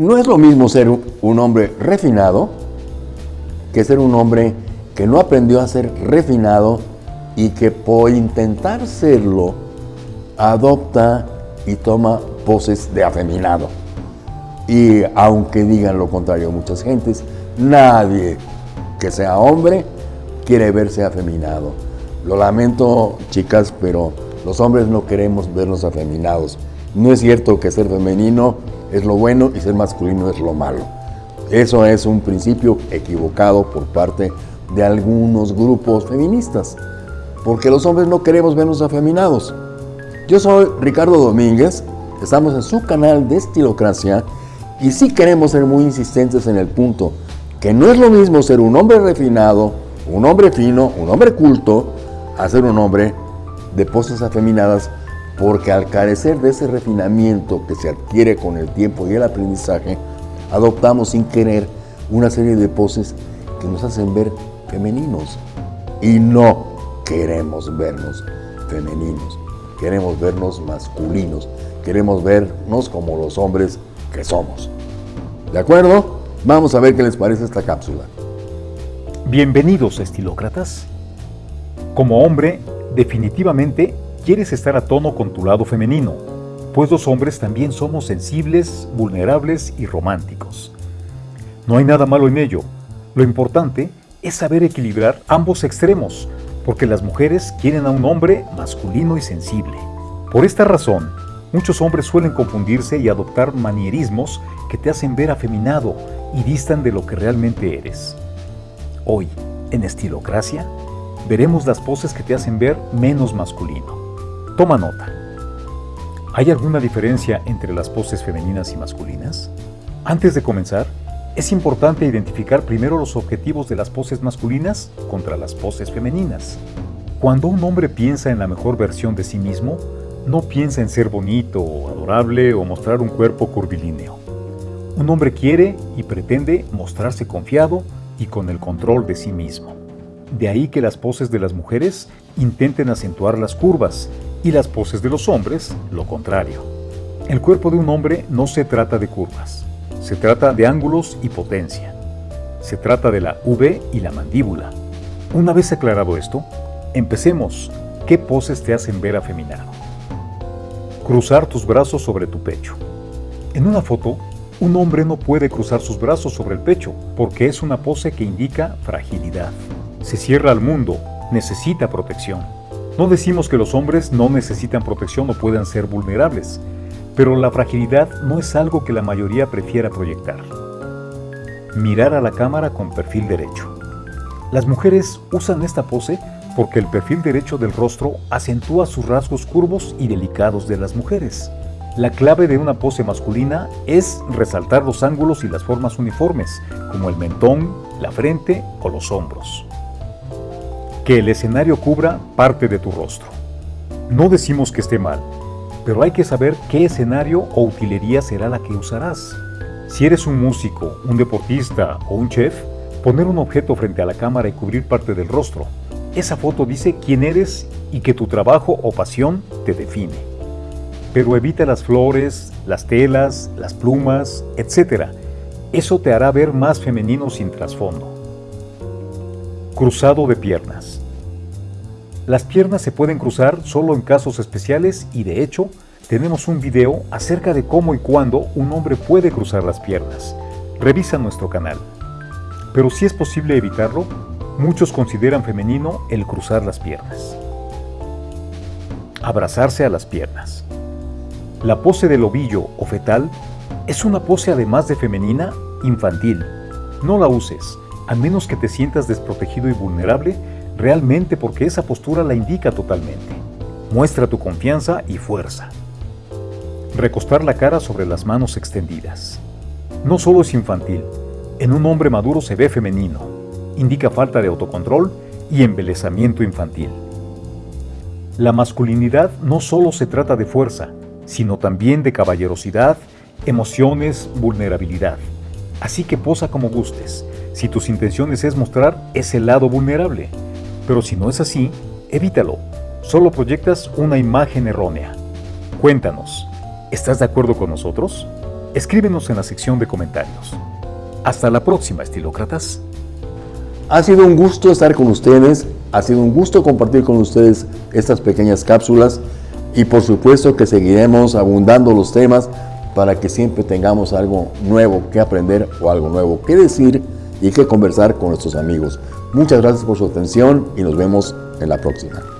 No es lo mismo ser un hombre refinado que ser un hombre que no aprendió a ser refinado y que por intentar serlo adopta y toma poses de afeminado. Y aunque digan lo contrario muchas gentes, nadie que sea hombre quiere verse afeminado. Lo lamento, chicas, pero los hombres no queremos vernos afeminados. No es cierto que ser femenino es lo bueno y ser masculino es lo malo. Eso es un principio equivocado por parte de algunos grupos feministas, porque los hombres no queremos vernos afeminados. Yo soy Ricardo Domínguez, estamos en su canal de Estilocracia y sí queremos ser muy insistentes en el punto que no es lo mismo ser un hombre refinado, un hombre fino, un hombre culto, a ser un hombre de poses afeminadas, porque al carecer de ese refinamiento que se adquiere con el tiempo y el aprendizaje, adoptamos sin querer una serie de poses que nos hacen ver femeninos. Y no queremos vernos femeninos queremos vernos masculinos, queremos vernos como los hombres que somos. ¿De acuerdo? Vamos a ver qué les parece esta cápsula. Bienvenidos, estilócratas. Como hombre, definitivamente quieres estar a tono con tu lado femenino, pues los hombres también somos sensibles, vulnerables y románticos. No hay nada malo en ello. Lo importante es saber equilibrar ambos extremos porque las mujeres quieren a un hombre masculino y sensible. Por esta razón, muchos hombres suelen confundirse y adoptar manierismos que te hacen ver afeminado y distan de lo que realmente eres. Hoy, en Estilocracia, veremos las poses que te hacen ver menos masculino. Toma nota. ¿Hay alguna diferencia entre las poses femeninas y masculinas? Antes de comenzar, es importante identificar primero los objetivos de las poses masculinas contra las poses femeninas. Cuando un hombre piensa en la mejor versión de sí mismo, no piensa en ser bonito o adorable o mostrar un cuerpo curvilíneo. Un hombre quiere y pretende mostrarse confiado y con el control de sí mismo. De ahí que las poses de las mujeres intenten acentuar las curvas y las poses de los hombres lo contrario. El cuerpo de un hombre no se trata de curvas, se trata de ángulos y potencia. Se trata de la V y la mandíbula. Una vez aclarado esto, empecemos. ¿Qué poses te hacen ver afeminado? Cruzar tus brazos sobre tu pecho. En una foto, un hombre no puede cruzar sus brazos sobre el pecho porque es una pose que indica fragilidad. Se cierra al mundo, necesita protección. No decimos que los hombres no necesitan protección o puedan ser vulnerables, pero la fragilidad no es algo que la mayoría prefiera proyectar. Mirar a la cámara con perfil derecho. Las mujeres usan esta pose porque el perfil derecho del rostro acentúa sus rasgos curvos y delicados de las mujeres. La clave de una pose masculina es resaltar los ángulos y las formas uniformes, como el mentón, la frente o los hombros. Que el escenario cubra parte de tu rostro. No decimos que esté mal, pero hay que saber qué escenario o utilería será la que usarás. Si eres un músico, un deportista o un chef, poner un objeto frente a la cámara y cubrir parte del rostro. Esa foto dice quién eres y que tu trabajo o pasión te define. Pero evita las flores, las telas, las plumas, etc. Eso te hará ver más femenino sin trasfondo. Cruzado de piernas. Las piernas se pueden cruzar solo en casos especiales y de hecho tenemos un video acerca de cómo y cuándo un hombre puede cruzar las piernas. Revisa nuestro canal. Pero si es posible evitarlo, muchos consideran femenino el cruzar las piernas. Abrazarse a las piernas. La pose del ovillo o fetal es una pose además de femenina, infantil. No la uses, a menos que te sientas desprotegido y vulnerable realmente porque esa postura la indica totalmente. Muestra tu confianza y fuerza. Recostar la cara sobre las manos extendidas. No solo es infantil, en un hombre maduro se ve femenino. Indica falta de autocontrol y embelezamiento infantil. La masculinidad no solo se trata de fuerza, sino también de caballerosidad, emociones, vulnerabilidad. Así que posa como gustes, si tus intenciones es mostrar ese lado vulnerable. Pero si no es así, evítalo. Solo proyectas una imagen errónea. Cuéntanos, ¿estás de acuerdo con nosotros? Escríbenos en la sección de comentarios. Hasta la próxima, estilócratas. Ha sido un gusto estar con ustedes, ha sido un gusto compartir con ustedes estas pequeñas cápsulas y por supuesto que seguiremos abundando los temas para que siempre tengamos algo nuevo que aprender o algo nuevo que decir y que conversar con nuestros amigos. Muchas gracias por su atención y nos vemos en la próxima.